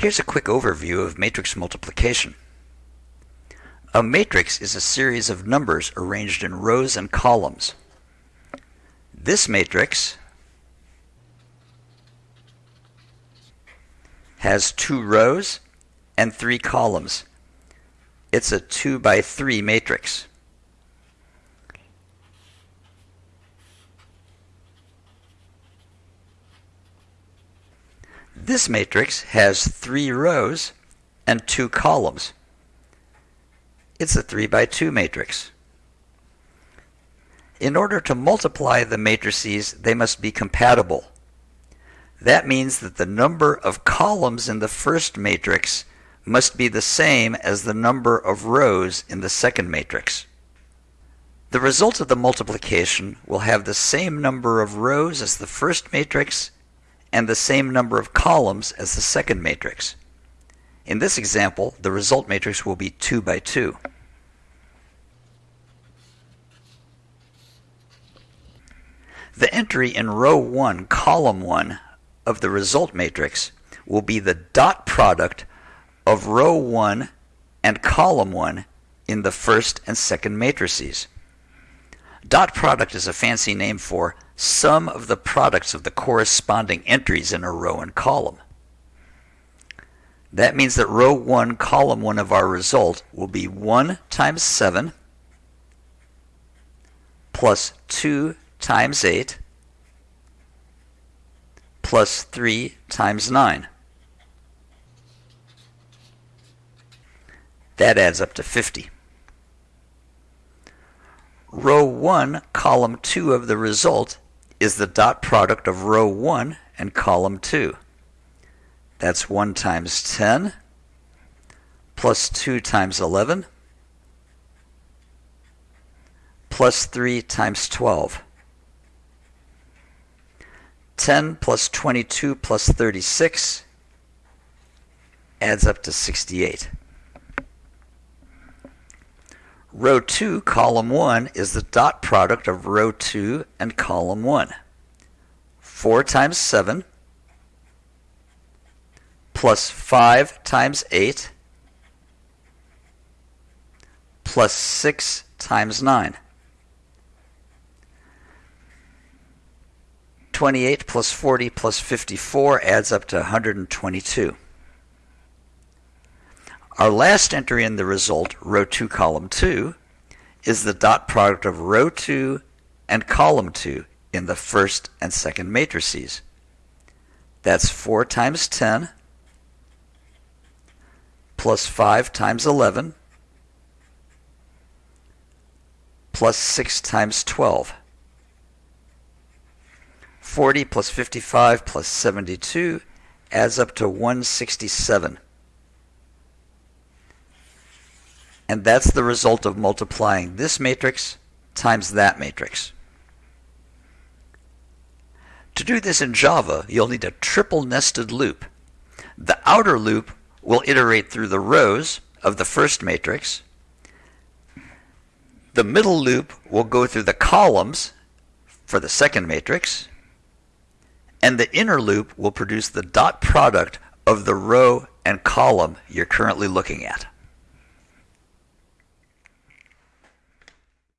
Here's a quick overview of matrix multiplication. A matrix is a series of numbers arranged in rows and columns. This matrix has two rows and three columns. It's a 2 by 3 matrix. This matrix has three rows and two columns. It's a 3 by 2 matrix. In order to multiply the matrices, they must be compatible. That means that the number of columns in the first matrix must be the same as the number of rows in the second matrix. The result of the multiplication will have the same number of rows as the first matrix and the same number of columns as the second matrix. In this example, the result matrix will be 2 by 2. The entry in row 1, column 1 of the result matrix will be the dot product of row 1 and column 1 in the first and second matrices. Dot product is a fancy name for sum of the products of the corresponding entries in a row and column. That means that row 1, column 1 of our result will be 1 times 7 plus 2 times 8 plus 3 times 9. That adds up to 50. Row 1, column 2 of the result is the dot product of row 1 and column 2. That's 1 times 10 plus 2 times 11 plus 3 times 12. 10 plus 22 plus 36 adds up to 68. Row 2, column 1 is the dot product of row 2 and column 1. 4 times 7 plus 5 times 8 plus 6 times 9. 28 plus 40 plus 54 adds up to 122. Our last entry in the result, row 2, column 2, is the dot product of row 2 and column 2 in the first and second matrices. That's 4 times 10 plus 5 times 11 plus 6 times 12. 40 plus 55 plus 72 adds up to 167. And that's the result of multiplying this matrix times that matrix. To do this in Java, you'll need a triple nested loop. The outer loop will iterate through the rows of the first matrix. The middle loop will go through the columns for the second matrix. And the inner loop will produce the dot product of the row and column you're currently looking at.